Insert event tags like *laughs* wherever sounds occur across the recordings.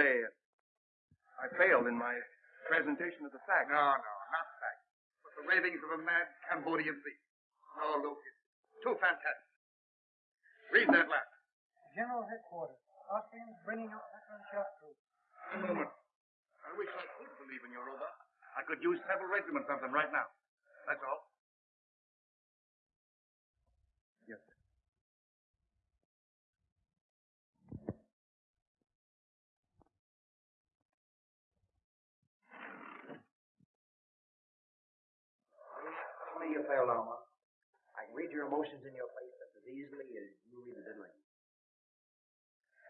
say I failed in my presentation of the facts. No, no, not facts, but the ravings of a mad Cambodian priest. No, Louque, it's too fantastic. Read that last. General Headquarters. Austrians bringing up veteran shot troops. A moment. I wish I could believe in your robot. I could use several regiments of them right now. That's all. Yes, sir. Tell me you failed on one. I can read your emotions in your face just as easily as you read the dead language.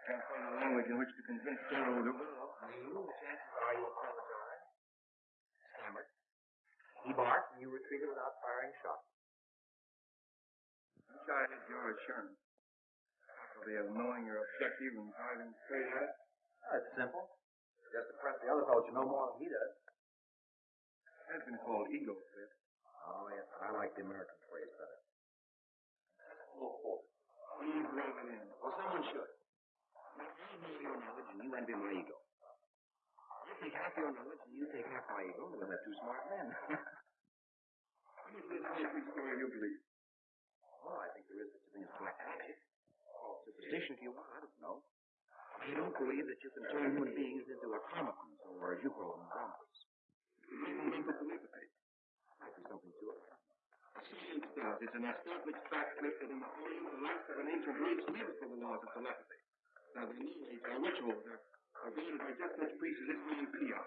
Can't find a language in which to convince General Louque. You, the chances are you apologized, stammered. He barked, and you retreated without firing a shot. Wish I had your assurance. Faculty of knowing your objective and driving straight at it. That's simple. Just impress the other fellow you know more than he does. It has been called ego trip. Oh, yes, I like the American phrase better. Oh, Please rub it in. Well, someone should. Now, I know your knowledge, and you envy my ego. I take half your knowledge, and you take half my ego, and have two smart men. What is this history story you believe? Well, I think there is such a thing as black magic. Or superstition, if you want. I don't know. I don't believe that you can turn human beings into automatons, or as you call them, zombies. Might be something to it. Does. It's an established fact that in the last of an ancient race lives for the laws of telepathy. Now, their knowledge, their rituals, are, are guided by just such priests as this man Pia.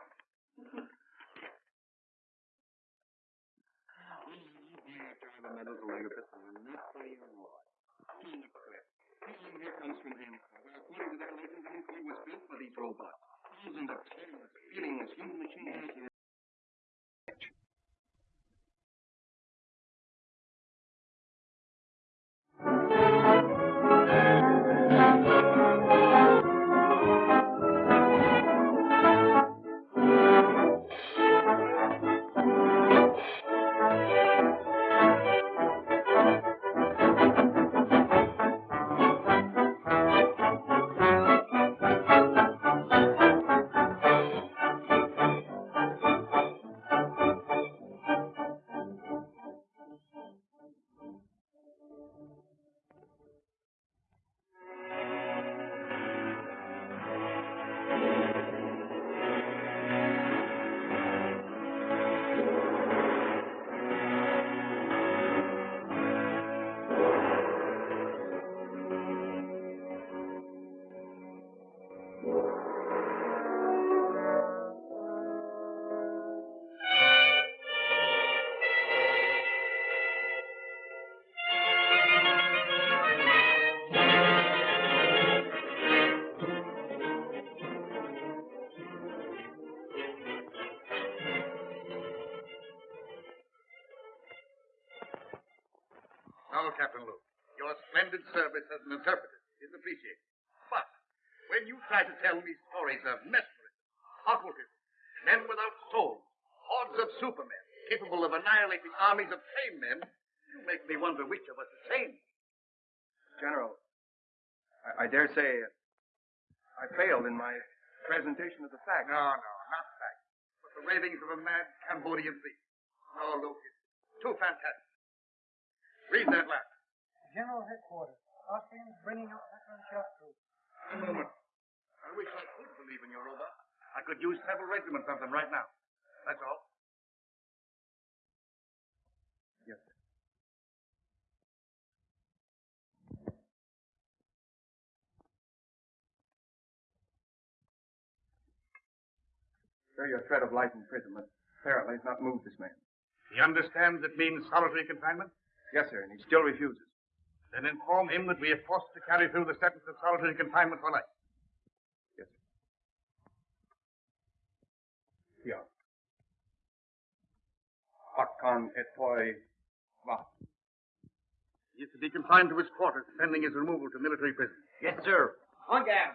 Drive a metal telegraphist, and not for your lord. In the cliff. Healing here comes from Angkor, where according to their legend, Angkor was built by these robots. Thousands of careless, feelingless human machines. No, Captain Louque. Your splendid service as an interpreter is appreciated. But when you try to tell me stories of mesmerism, occultism, men without souls, hordes of supermen capable of annihilating armies of sane men, you make me wonder which of us is sane. General, I, I dare say uh, I failed in my presentation of the facts. No, no, not facts, but the ravings of a mad Cambodian priest. No, Louque, it's too fantastic. Read that last. General Headquarters. Austrians bringing up veteran shot troops. A moment. I wish I could believe in your robot. I could use several regiments of them right now. That's all. Yes, sir. Sir, your threat of life imprisonment apparently has not moved this man. He understands it means solitary confinement? Yes, sir, and he still refuses. Then inform him that we are forced to carry through the sentence of solitary confinement for life. Yes, sir. Yeah. Hakkan etoi va. He is to be confined to his quarters, pending his removal to military prison. Yes, sir. On guard.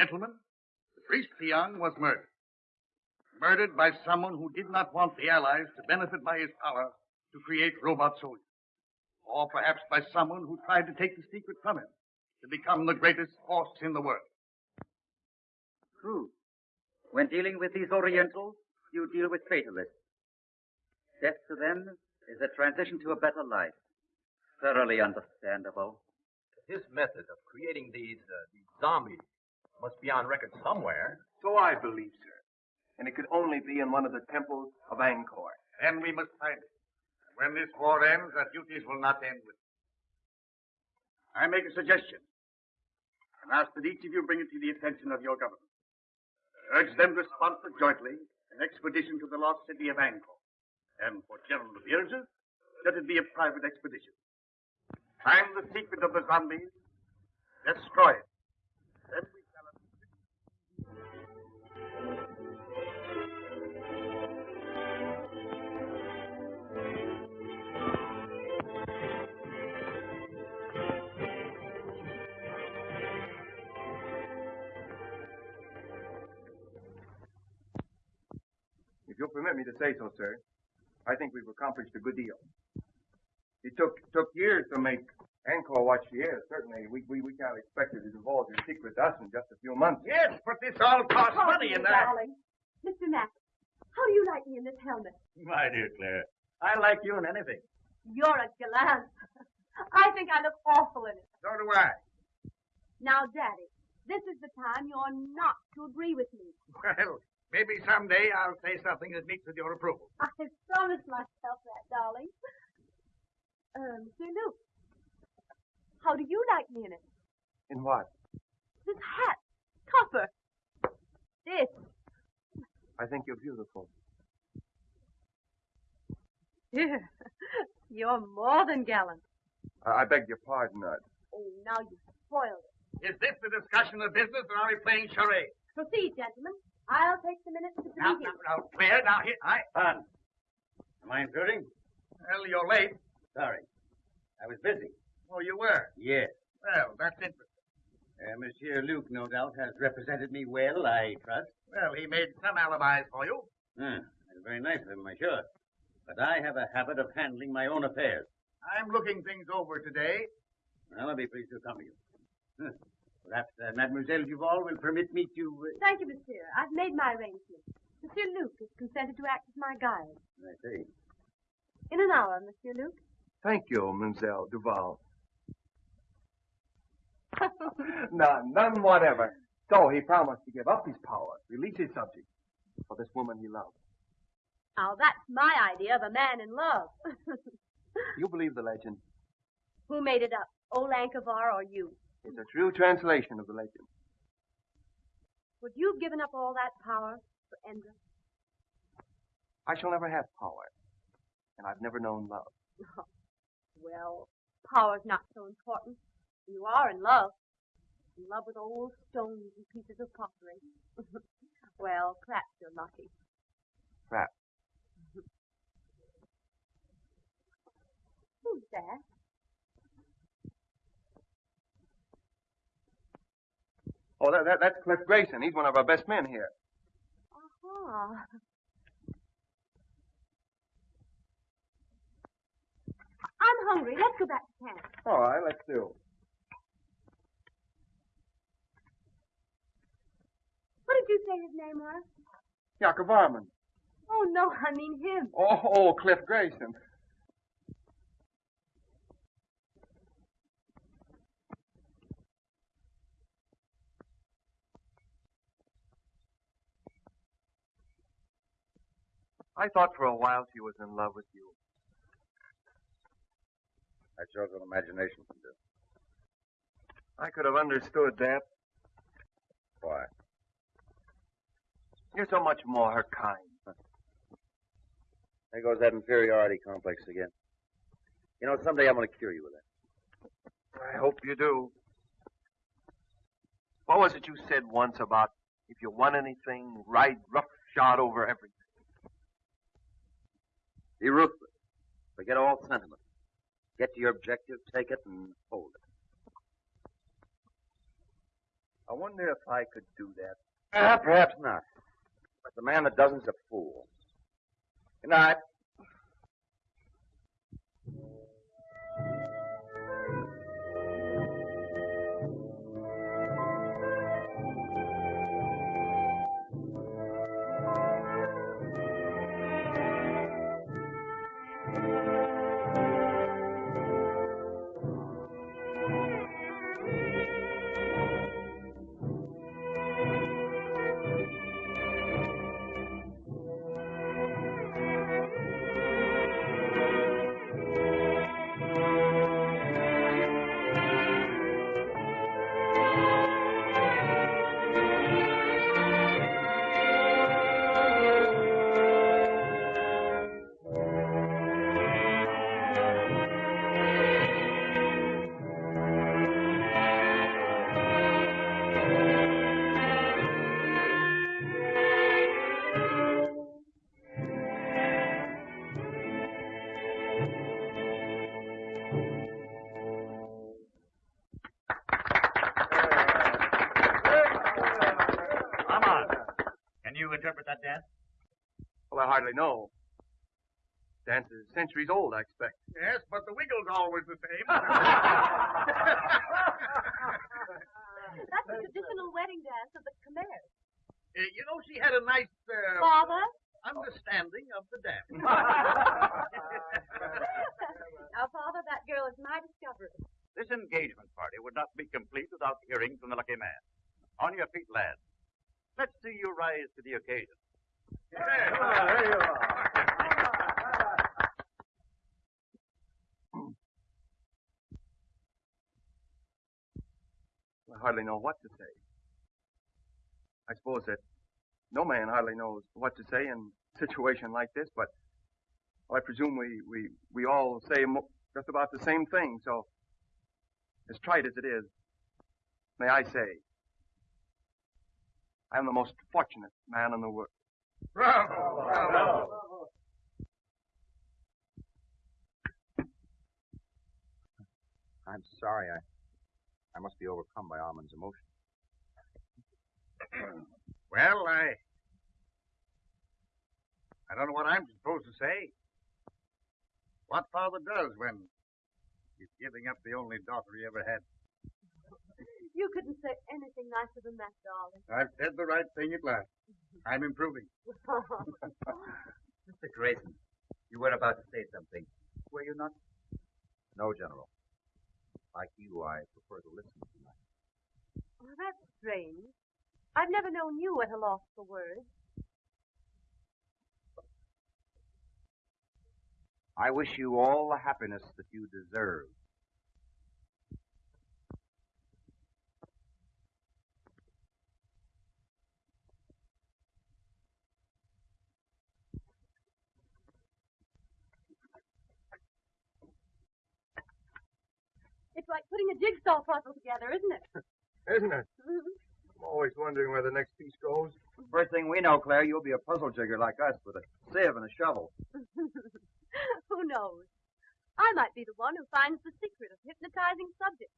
Gentlemen, the priest Piang was murdered. Murdered by someone who did not want the Allies to benefit by his power to create robot soldiers. Or perhaps by someone who tried to take the secret from him to become the greatest force in the world. True. When dealing with these Orientals, you deal with fatalists. Death to them is a transition to a better life. Thoroughly understandable. His method of creating these, uh, these zombies must be on record somewhere. So I believe, sir. And it could only be in one of the temples of Angkor. Then we must find it. And when this war ends, our duties will not end with it. I make a suggestion and ask that each of you bring it to the attention of your government. Urge them to sponsor jointly an expedition to the lost city of Angkor. And for General Virgin, let it be a private expedition. Find the secret of the zombies, destroy it. You'll permit me to say so, sir, I think we've accomplished a good deal. It took took years to make Angkor what she is. Certainly, we, we, we can't expect her to divulge her secret to us in just a few months. Yes, but this all costs Oh, money, dear and that. darling. Mr. Mack, how do you like me in this helmet? My dear Claire, I like you in anything. You're a gallant. I think I look awful in it. So do I. Now, Daddy, this is the time you're not to agree with me. Well, maybe someday I'll say something that meets with your approval. I promised myself that, darling. Uh, Monsieur Louque, how do you like me in it? In what? This hat, copper. This. I think you're beautiful. Dear, *laughs* you're more than gallant. I, I beg your pardon, uh, Oh, now you've spoiled it. Is this the discussion of business, or are we playing charades? Proceed, gentlemen. I'll take the minutes to Now, proceed. now, now, Claire, now, here, I... Pardon. Am I intruding? Well, you're late. Sorry. I was busy. Oh, you were. Yes. Well, that's interesting. Uh, Monsieur Louque, no doubt, has represented me well, I trust. Well, he made some alibis for you. Ah, that's very nice of him, I'm sure. But I have a habit of handling my own affairs. I'm looking things over today. Well, I'll be pleased to come accompany you. Huh. Perhaps uh, Mademoiselle Duval will permit me to... Uh... Thank you, monsieur. I've made my arrangements. Monsieur Louque has consented to act as my guide. I see. In an hour, Monsieur Louque. Thank you, Mademoiselle Duval. *laughs* none, none whatever. So he promised to give up his power, release his subject for this woman he loved. Now, that's my idea of a man in love. *laughs* You believe the legend? Who made it up? Old Ankavar or you? It's a true translation of the legend. Would you have given up all that power for Endra? I shall never have power, and I've never known love. Oh, well, power's not so important. You are in love. In love with old stones and pieces of pottery. *laughs* well, perhaps you're lucky. Perhaps. *laughs* Who's that? Oh, that, that, that's Cliff Grayson. He's one of our best men here. Uh-huh. I'm hungry. Let's go back to camp. All right, let's do. What did you say his name was? Jakob Varman. Oh, no, I mean him. Oh, oh, Cliff Grayson. I thought for a while she was in love with you. That shows what imagination can do. I could have understood that. Why? You're so much more her kind. There goes that inferiority complex again. You know, someday I'm going to cure you of that. I hope you do. What was it you said once about if you want anything, ride roughshod over everything? Be ruthless. Forget all sentiment. Get to your objective, take it, and hold it. I wonder if I could do that. Ah, perhaps not. But the man that doesn't is a fool. Good night. Hardly know. Dance is centuries old, I expect. Yes, but the wiggle's always the same. *laughs* That's the traditional wedding dance of the Khmer. Uh, you know, she had a nice uh, Father? understanding of the dance. *laughs* *laughs* now, Father, that girl is my discovery. This engagement party would not be complete without hearing from the lucky man. On your feet, lads. Let's see you rise to the occasion. I hardly know what to say. I suppose that no man hardly knows what to say in a situation like this, but I presume we, we, we all say just about the same thing, so as trite as it is, may I say, I am the most fortunate man in the world. Bravo! Bravo! I'm sorry. I, I must be overcome by Armand's emotion. Well, I. I don't know what I'm supposed to say. What father does when he's giving up the only daughter he ever had. You couldn't say anything nicer than that, darling. I've said the right thing at last. Mm-hmm. I'm improving. *laughs* Mr. Grayson, you were about to say something. Were you not? No, General. Like you, I prefer to listen tonight. oh, that's strange. I've never known you at a loss for words. I wish you all the happiness that you deserve. Like putting a jigsaw puzzle together, isn't it? Isn't it? Mm-hmm. I'm always wondering where the next piece goes. First thing we know, Claire, you'll be a puzzle jigger like us with a sieve and a shovel. *laughs* Who knows? I might be the one who finds the secret of hypnotizing subjects.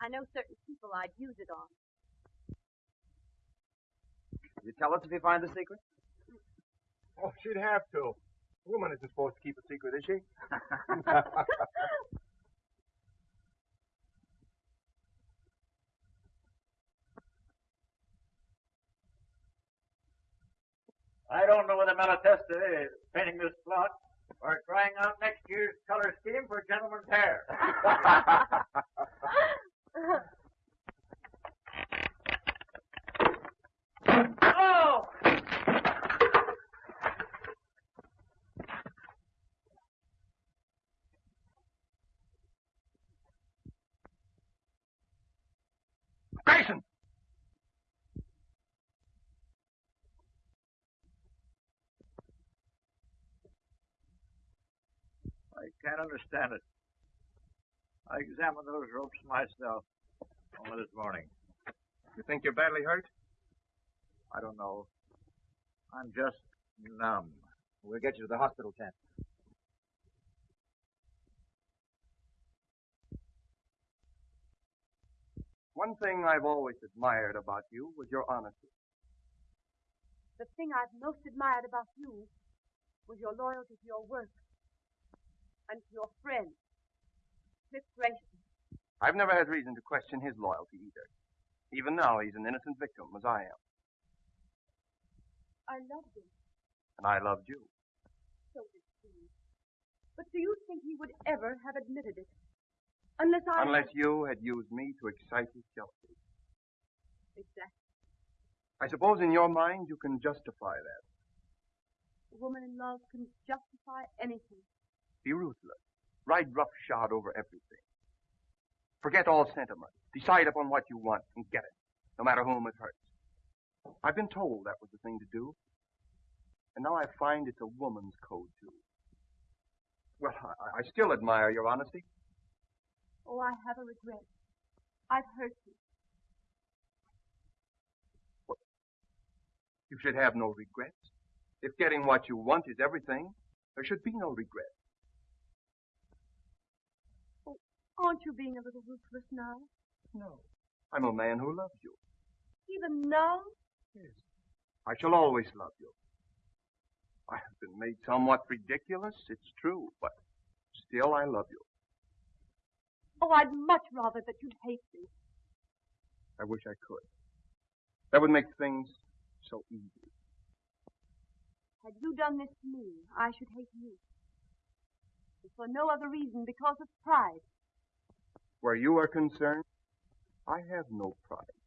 I know certain people I'd use it on. You tell us if you find the secret? Oh, she'd have to. A woman isn't supposed to keep a secret, is she? *laughs* *laughs* I don't know whether Malatesta is painting this plot or trying out next year's color scheme for gentlemen's hair. *laughs* oh! Grayson! I can't understand it. I examined those ropes myself only this morning. You think you're badly hurt? I don't know. I'm just numb. We'll get you to the hospital tent. One thing I've always admired about you was your honesty. The thing I've most admired about you was your loyalty to your work and to your friend, Cliff Grayson. I've never had reason to question his loyalty either. Even now, he's an innocent victim, as I am. I loved him, And I loved you. so did Steve. But do you think he would ever have admitted it? Unless I... Unless you had used me to excite his jealousy. Exactly. I suppose in your mind you can justify that. A woman in love can justify anything. Be ruthless. Ride roughshod over everything. Forget all sentiment. Decide upon what you want and get it, no matter whom it hurts. I've been told that was the thing to do. And now I find it's a woman's code, too. Well, I, I still admire your honesty. Oh, I have a regret. I've hurt you. You should have no regrets. If getting what you want is everything, there should be no regret. Aren't you being a little ruthless now? No. I'm a man who loves you. Even now? Yes. I shall always love you. I have been made somewhat ridiculous, it's true, but still I love you. Oh, I'd much rather that you'd hate me. I wish I could. That would make things so easy. Had you done this to me, I should hate you. If for no other reason, because of pride. Where you are concerned, I have no pride.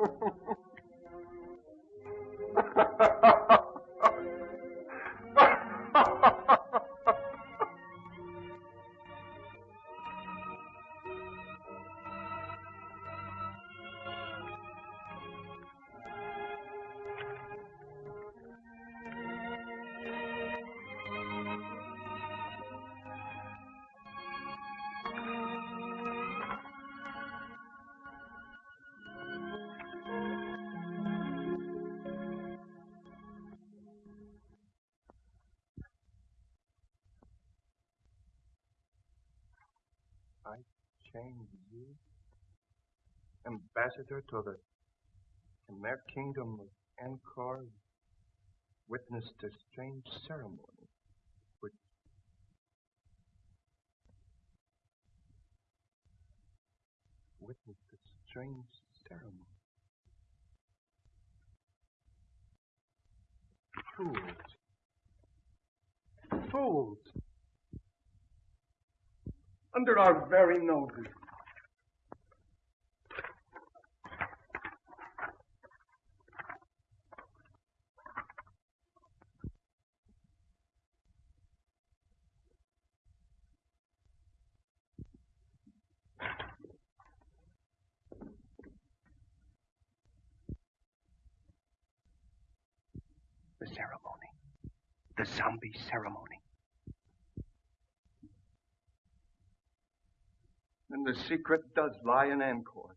Change *laughs* you, ambassador to the Khmer kingdom of Angkor, witnessed a strange ceremony which witnessed a strange ceremony. Fools. Fools under our very noses. The ceremony. The zombie ceremony. And the secret does lie in Angkor.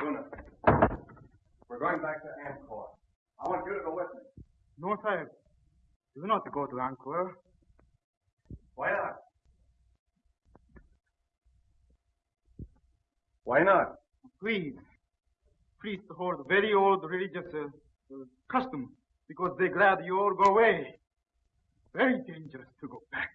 Buna, we're going back to Angkor. I want you to go with me. No, sir. You do not go to Angkor. Why not? Why not? Please. Priests hold very old religious uh, uh, custom because they glad you all go away. Very dangerous to go back.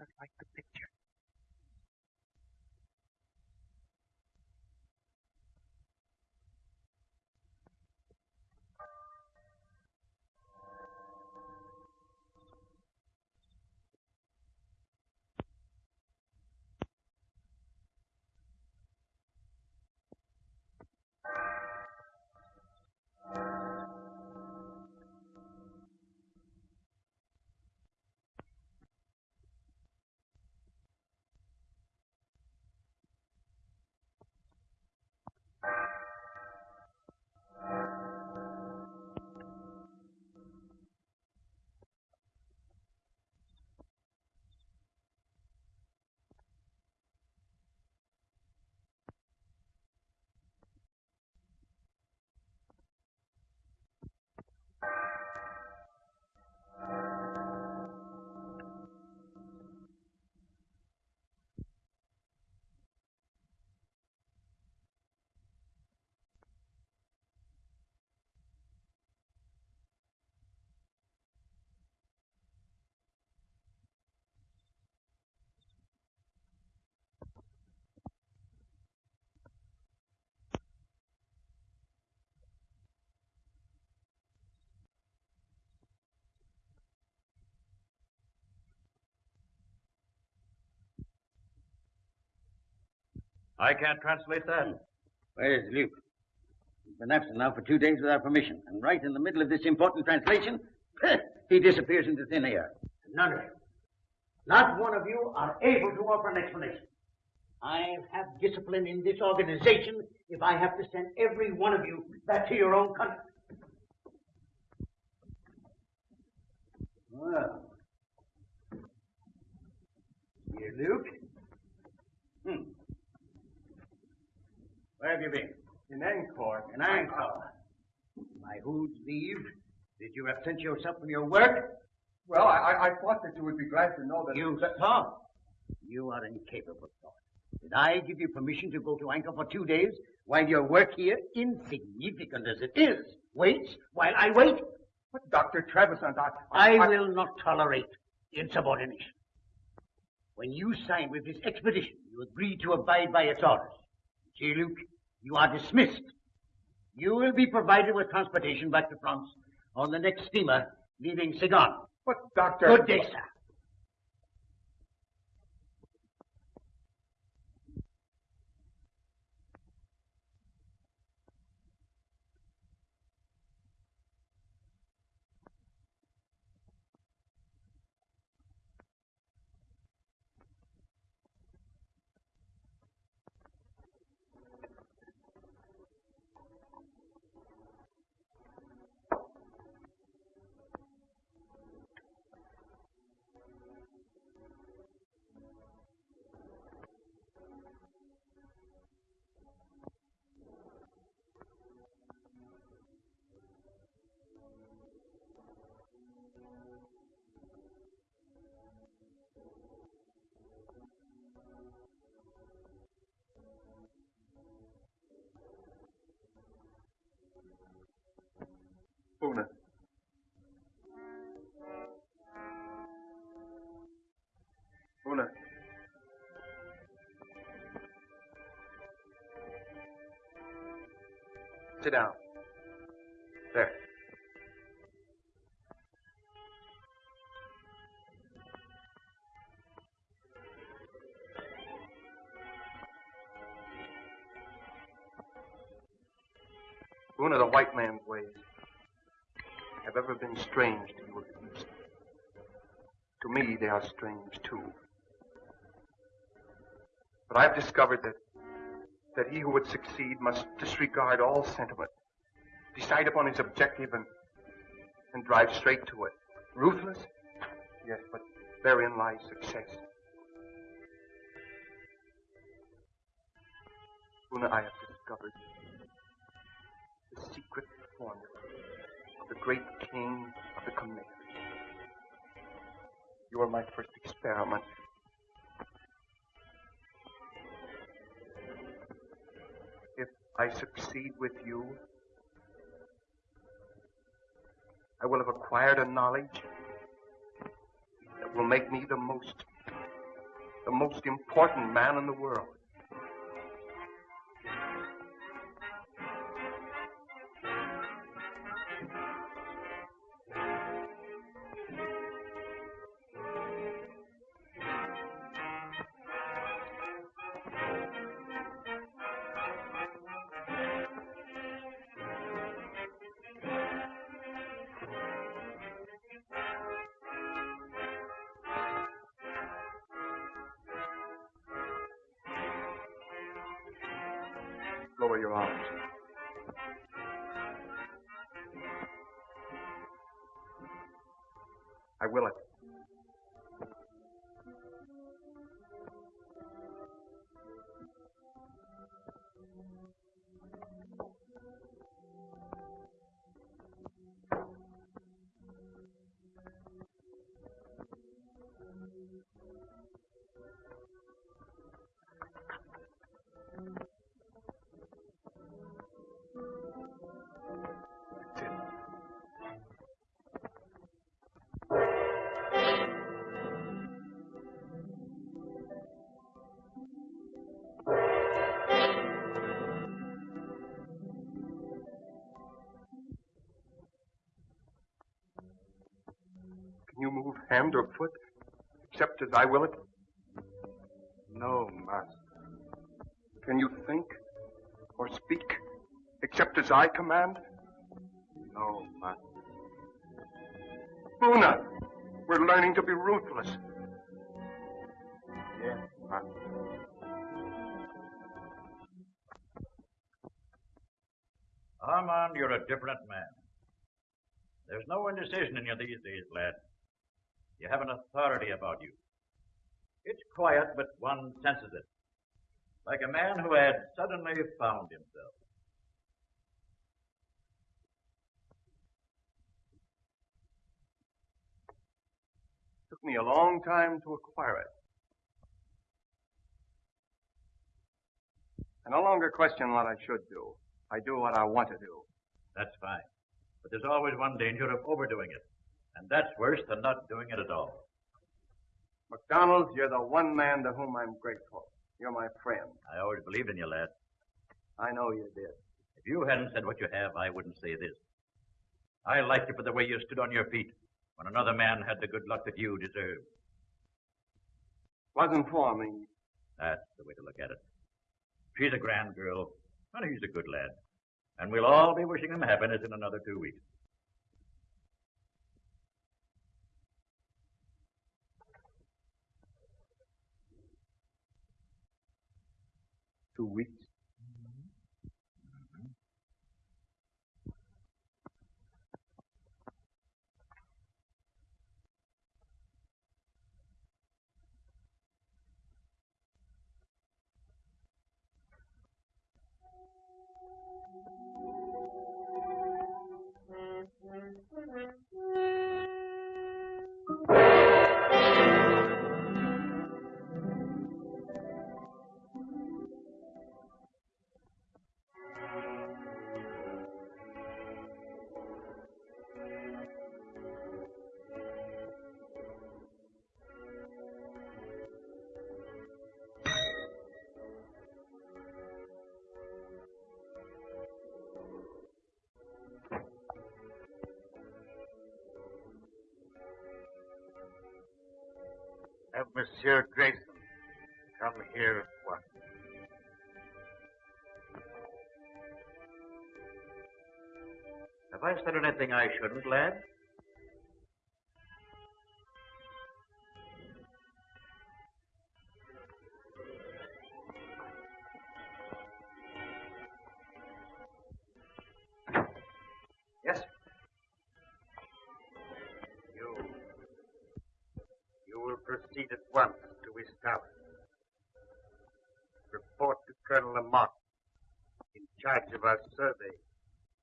Just like the picture. I can't translate that. Where's Louque? He's been absent now for two days without permission, and right in the middle of this important translation, he disappears into thin air. None of you. Not one of you are able to offer an explanation. I have discipline in this organization if I have to send every one of you back to your own country. Well. Here, Louque. Hmm. Where have you been? In Angkor. In Angkor. By whose leave did you absent yourself from your work? Well, I, I, thought that you would be glad to know that... You that, thought? You are incapable of thought. Did I give you permission to go to Angkor for two days while your work here, insignificant as it is, waits while I wait? But Dr. Trevissant, I, I, I will not tolerate insubordination. When you signed with this expedition, you agreed to abide by its orders. J. Louque, you are dismissed. You will be provided with transportation back to France on the next steamer leaving Saigon. But, Doctor... Good day, sir. Sit down. There. Una, the white man's ways have ever been strange to you of the East. To me, they are strange too. But I've discovered that that he who would succeed must disregard all sentiment, decide upon his objective, and and drive straight to it. Ruthless? Yes, but therein lies success. Una, I have discovered the secret formula of the great king of the Khmer. You are my first experiment. I succeed with you, I will have acquired a knowledge that will make me the most, the most important man in the world. Lower your arms. I will it. Hand or foot except as I will it? No, Master. Can you think or speak except as I command? No, Master. Una, we're learning to be ruthless. Yes, Master. Armand, you're a different man. There's no indecision in you these days, lad. You have an authority about you. It's quiet, but one senses it. Like a man who had suddenly found himself. It took me a long time to acquire it. I no longer question what I should do. I do what I want to do. That's fine. But there's always one danger of overdoing it. And that's worse than not doing it at all. McDonald, you're the one man to whom I'm grateful. You're my friend. I always believed in you, lad. I know you did. If you hadn't said what you have, I wouldn't say this. I liked you for the way you stood on your feet when another man had the good luck that you deserved. Wasn't for me. That's the way to look at it. She's a grand girl, and he's a good lad. And we'll all be wishing him happiness in another two weeks. Two weeks. I I shouldn't, lad? Yes? You. You will proceed at once to his tower. Report to Colonel Lamont, in charge of our survey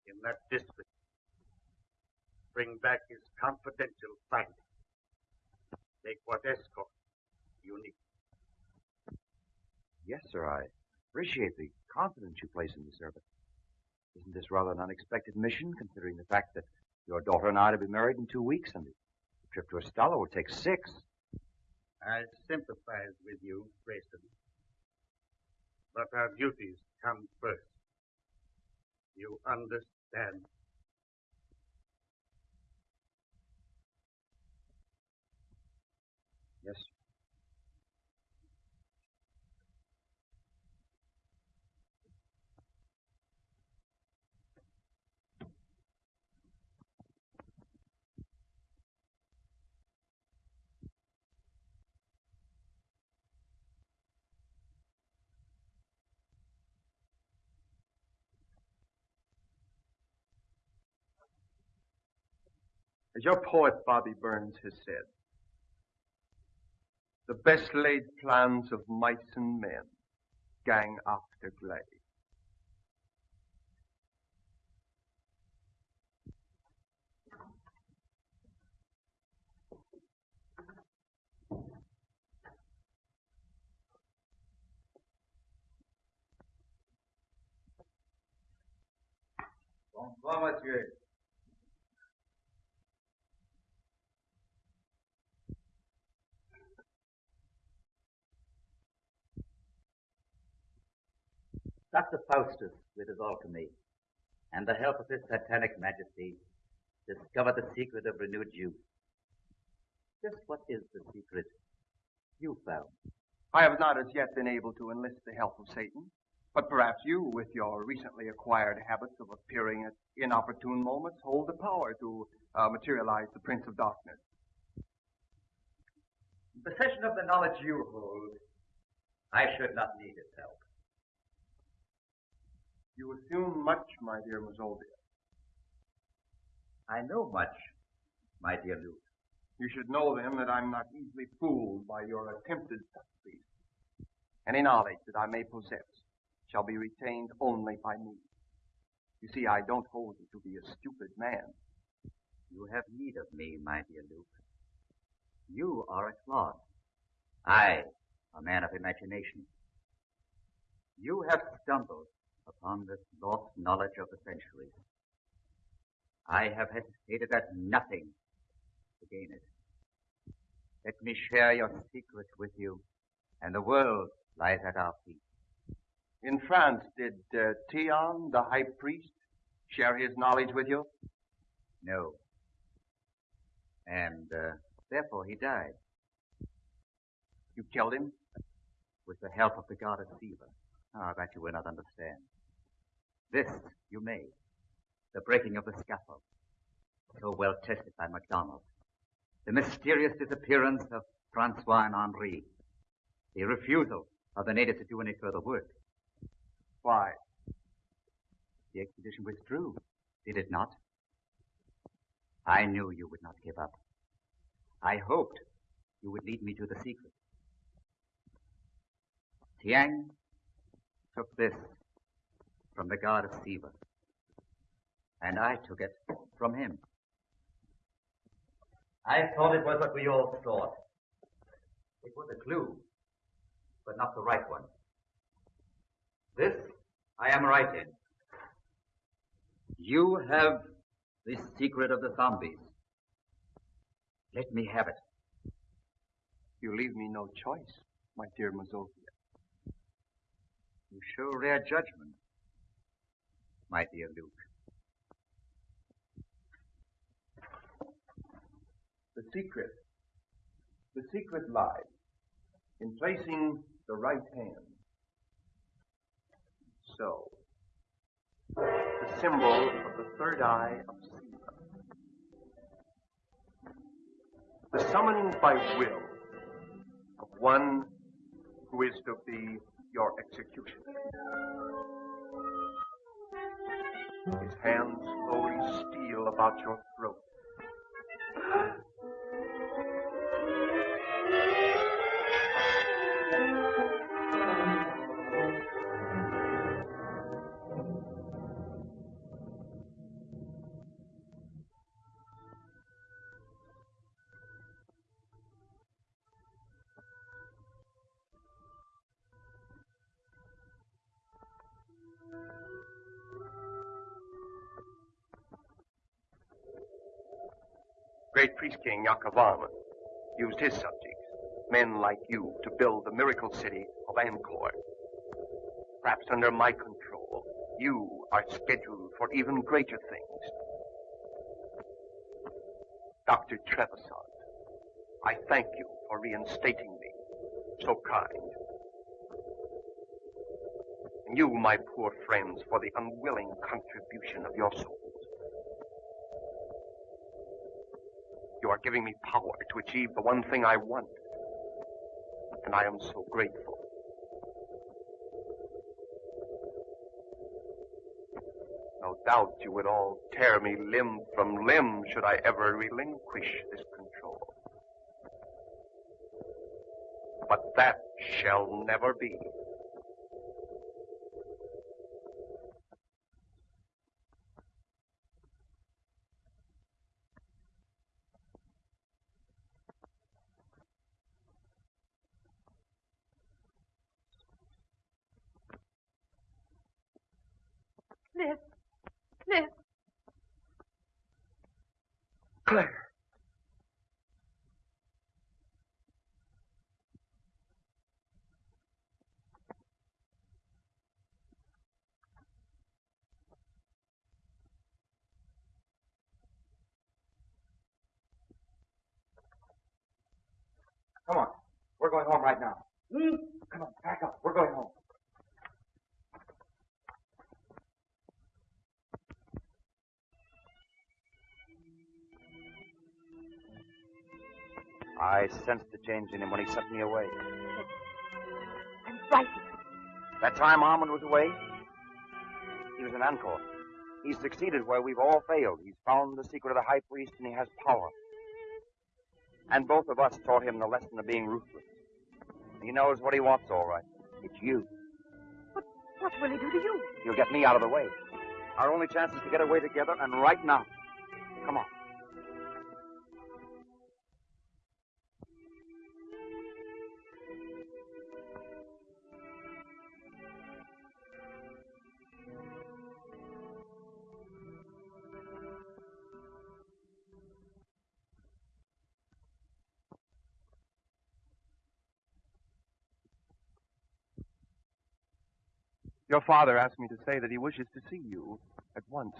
in that district. Bring back his confidential findings. Take what escort you need. Yes, sir. I appreciate the confidence you place in me, sir, but isn't this rather an unexpected mission, considering the fact that your daughter and I are to be married in two weeks, and the trip to Estella will take six? I sympathize with you, Grayson. But our duties come first. You understand? Yes. As your poet Bobby Burns has said, the best laid plans of mice and men gang after glay. Bonsoir, monsieur. Dr. Faustus, with his alchemy, and the help of his satanic majesty, discovered the secret of renewed youth. Just what is the secret you found? I have not as yet been able to enlist the help of Satan, but perhaps you, with your recently acquired habits of appearing at inopportune moments, hold the power to uh, materialize the Prince of Darkness. In possession of the knowledge you hold, I should not need his help. You assume much, my dear Mazovia. I know much, my dear Louque. You should know then that I'm not easily fooled by your attempted subtleties. Any knowledge that I may possess shall be retained only by me. You see, I don't hold you to be a stupid man. You have need of me, my dear Louque. You are a clod. I, a man of imagination. You have stumbled upon this lost knowledge of the centuries. I have hesitated at nothing to gain it. Let me share your secret with you, and the world lies at our feet. In France, did uh, Theon, the high priest, share his knowledge with you? No. And uh, therefore he died. You killed him? With the help of the goddess Siva. Ah, that you will not understand. This you may. The breaking of the scaffold. So well tested by MacDonald. The mysterious disappearance of Francois and Henri. The refusal of the natives to do any further work. Why? The expedition withdrew, did it not? I knew you would not give up. I hoped you would lead me to the secret. Tsiang took this from the god of Siva, and I took it from him. I thought it was what we all thought. It was a clue, but not the right one. This I am right in. You have the secret of the zombies. Let me have it. You leave me no choice, my dear Mazovia. You show rare judgment, my dear Louque. The secret, the secret lies in placing the right hand. So, the symbol of the third eye of Siva. The summoning by will of one who is to be your executioner. His hands slowly steal about your throat. Yakavarman used his subjects, men like you, to build the miracle city of Angkor. Perhaps under my control, you are scheduled for even greater things. Dr. Trevissant, I thank you for reinstating me. So kind. And you, my poor friends, for the unwilling contribution of your souls. You are giving me power to achieve the one thing I want. And I am so grateful. No doubt you would all tear me limb from limb should I ever relinquish this control. But that shall never be. Going home right now. Mm. Come on, pack up. We're going home. I sensed the change in him when he sent me away. I'm frightened. That time Armand was away, he was in Angkor. He's succeeded where we've all failed. He's found the secret of the high priest and he has power. And both of us taught him the lesson of being ruthless. He knows what he wants, all right. It's you. But what will he do to you? He'll get me out of the way. Our only chance is to get away together, and right now. Come on. Your father asked me to say that he wishes to see you at once.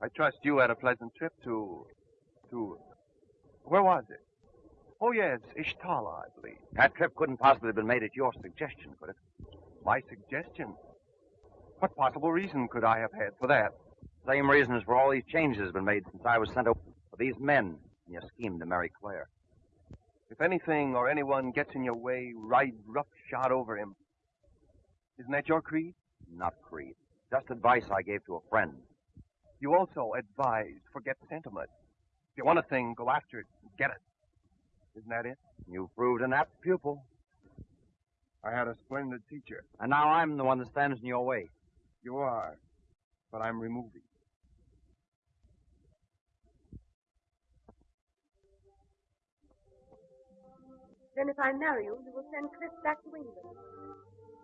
I trust you had a pleasant trip to. to. Where was it? Oh, yes, Ishtala, I believe. That trip couldn't possibly have been made at your suggestion, could it? My suggestion? What possible reason could I have had for that? Same reason as for all these changes have been made since I was sent over for these men in your scheme to marry Claire. If anything or anyone gets in your way, ride roughshod over him. Isn't that your creed? Not creed. Just advice I gave to a friend. You also advise forget sentiment. If you want a thing, go after it and get it. Isn't that it? You've proved an apt pupil. I had a splendid teacher. And now I'm the one that stands in your way. You are. But I'm removing. Then if I marry you, you will send Cliff back to England.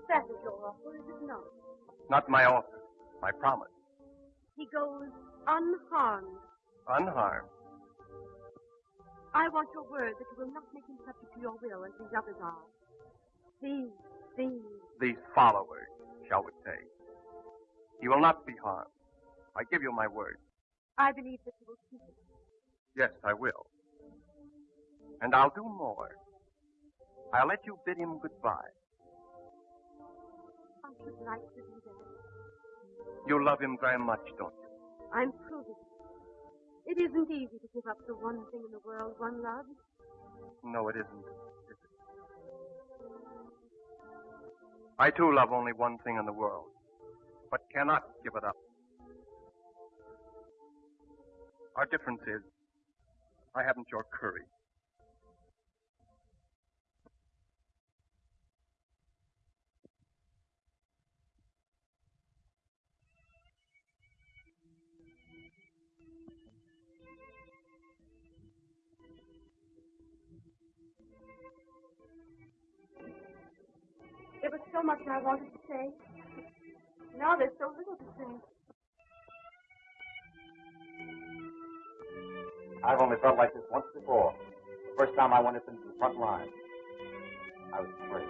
That is your offer, is it not? Not my offer. My promise. He goes unharmed. Unharmed. I want your word that you will not make him subject to your will as these others are. These, these. These followers, shall we say. He will not be harmed. I give you my word. I believe that you will keep it. Yes, I will. And I'll do more. I'll let you bid him goodbye. I should like to do that. You love him very much, don't you? I'm proving it. It isn't easy to give up the one thing in the world one loves. No, it isn't. Is it? I too love only one thing in the world, but cannot give it up. Our difference is, I haven't your courage. So much I wanted to say. Now there's so little to say. I've only felt like this once before. The first time I went up into the front line. I was afraid.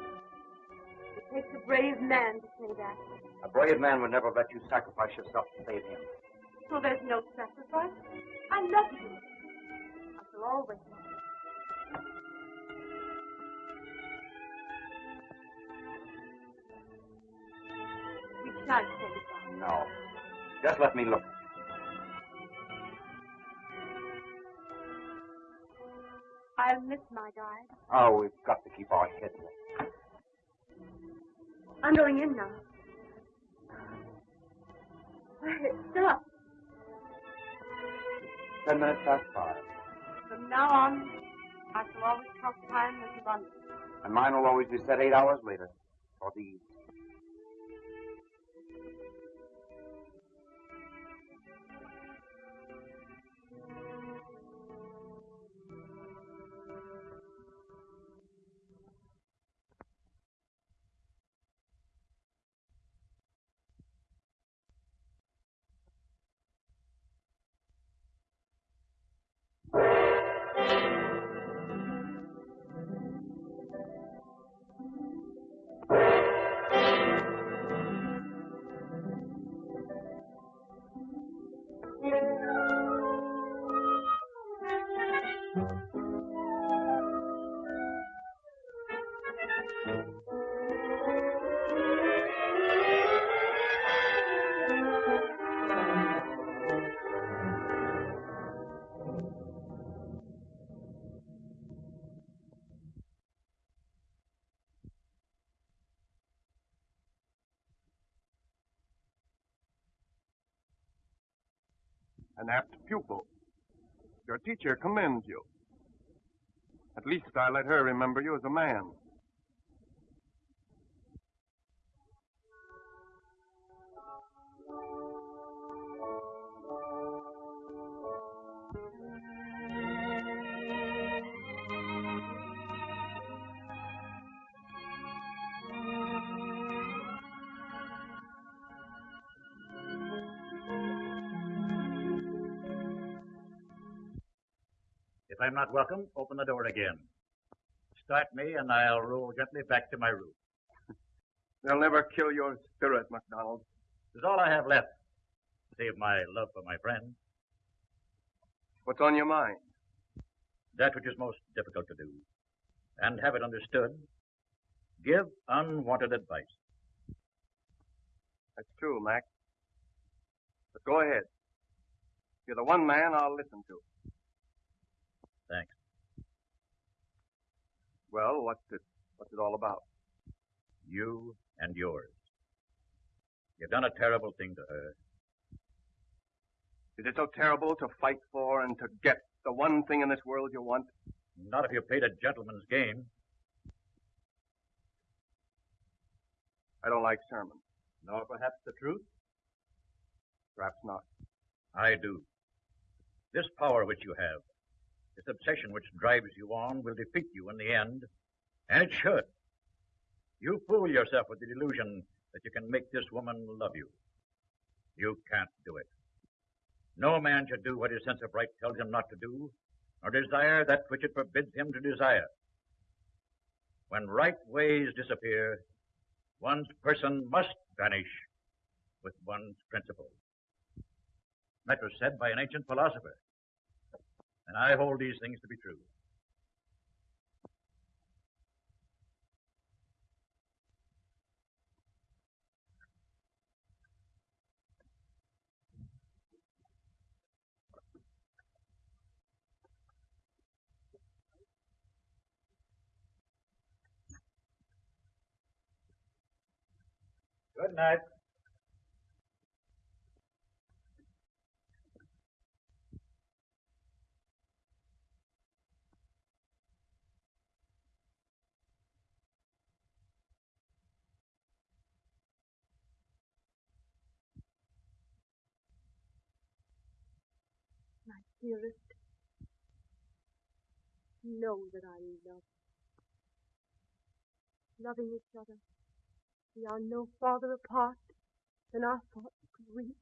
It takes a brave man to say that. A brave man would never let you sacrifice yourself to save him. So there's no sacrifice. I love you. I shall always love you. We shan't say goodbye. No. Just let me look. I'll miss my guide. Oh, we've got to keep our heads up. I'm going in now. Stop. Ten minutes past five. From now on, I shall always count time as abundance. And mine will always be set eight hours later. For these. Teacher commends you. At least I let her remember you as a man. Not welcome, open the door again. Start me, and I'll roll gently back to my room. They'll never kill your spirit, MacDonald. It's all I have left, save my love for my friend. What's on your mind? That which is most difficult to do, and have it understood. Give unwanted advice. That's true, Mac. But go ahead. You're the one man I'll listen to. Thanks. Well, what's it, what's it all about? You and yours. You've done a terrible thing to her. Is it so terrible to fight for and to get the one thing in this world you want? Not if you played a gentleman's game. I don't like sermons. Nor perhaps the truth? Perhaps not. I do. This power which you have, this obsession which drives you on, will defeat you in the end. And it should. You fool yourself with the delusion that you can make this woman love you. You can't do it. No man should do what his sense of right tells him not to do, nor desire that which it forbids him to desire. When right ways disappear, one's person must vanish with one's principles. That was said by an ancient philosopher. And I hold these things to be true. Good night. Dearest, know that I love you. Loving each other, we are no farther apart than our thoughts could reach.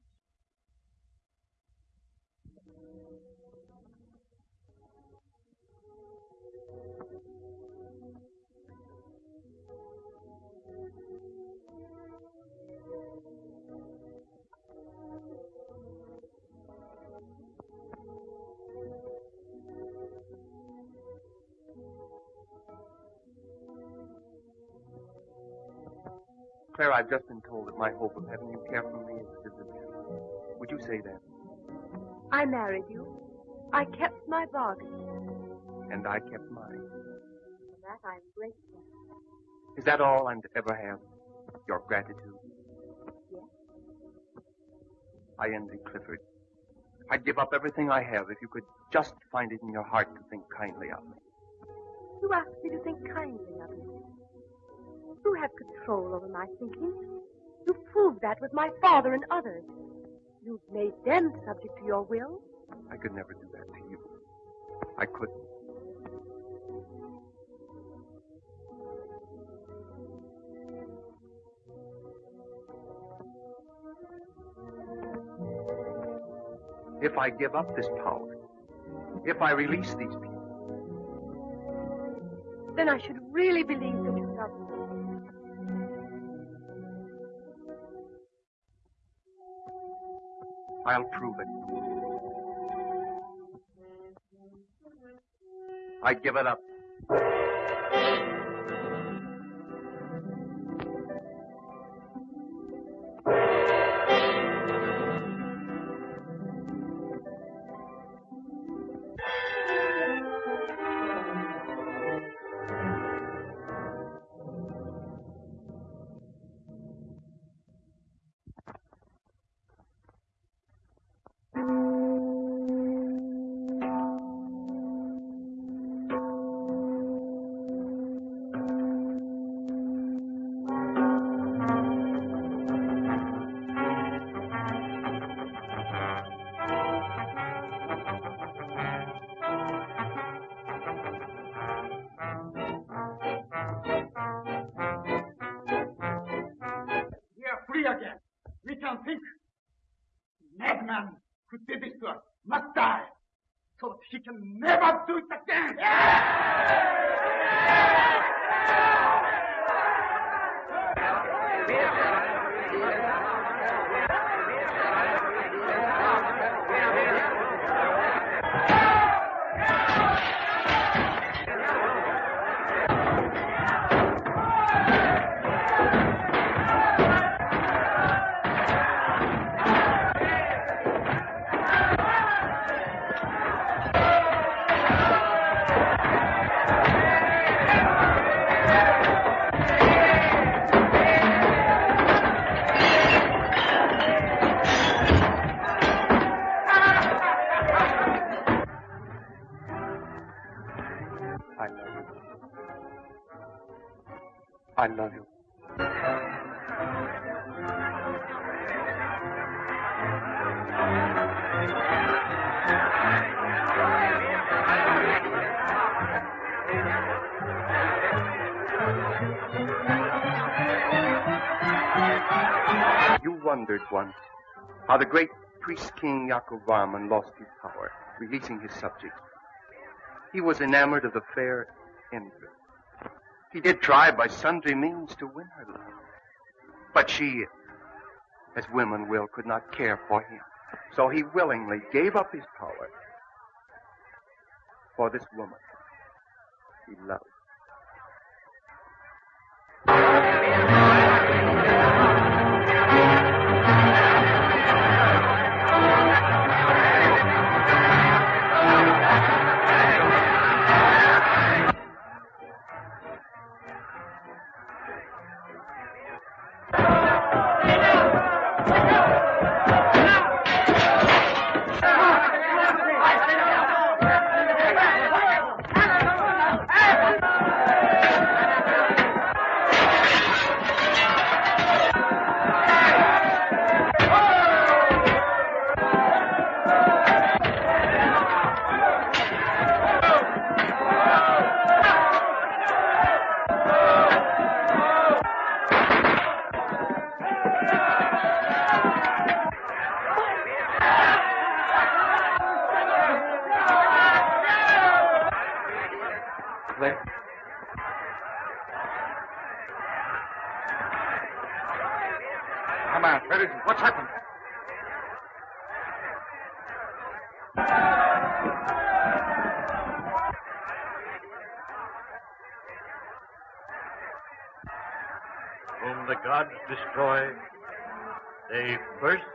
Claire, I've just been told that my hope of having you care for me is, is a Would you say that? I married you. I kept my bargain. And I kept mine. For that I am grateful. Is that all I'm to ever have? Your gratitude? Yes. I envy Clifford. I'd give up everything I have if you could just find it in your heart to think kindly of me. You asked me to think kindly of you. You have control over my thinking. You proved that with my father and others. You've made them subject to your will. I could never do that to you. I couldn't. If I give up this power, if I release these people, Then I should really believe that you love me. I'll prove it. I give it up. The great priest king Yakov Varman lost his power, releasing his subjects. He was enamored of the fair Empress. He did try by sundry means to win her love. But she, as women will, could not care for him. So he willingly gave up his power for this woman he loved. Gods destroy, they mad.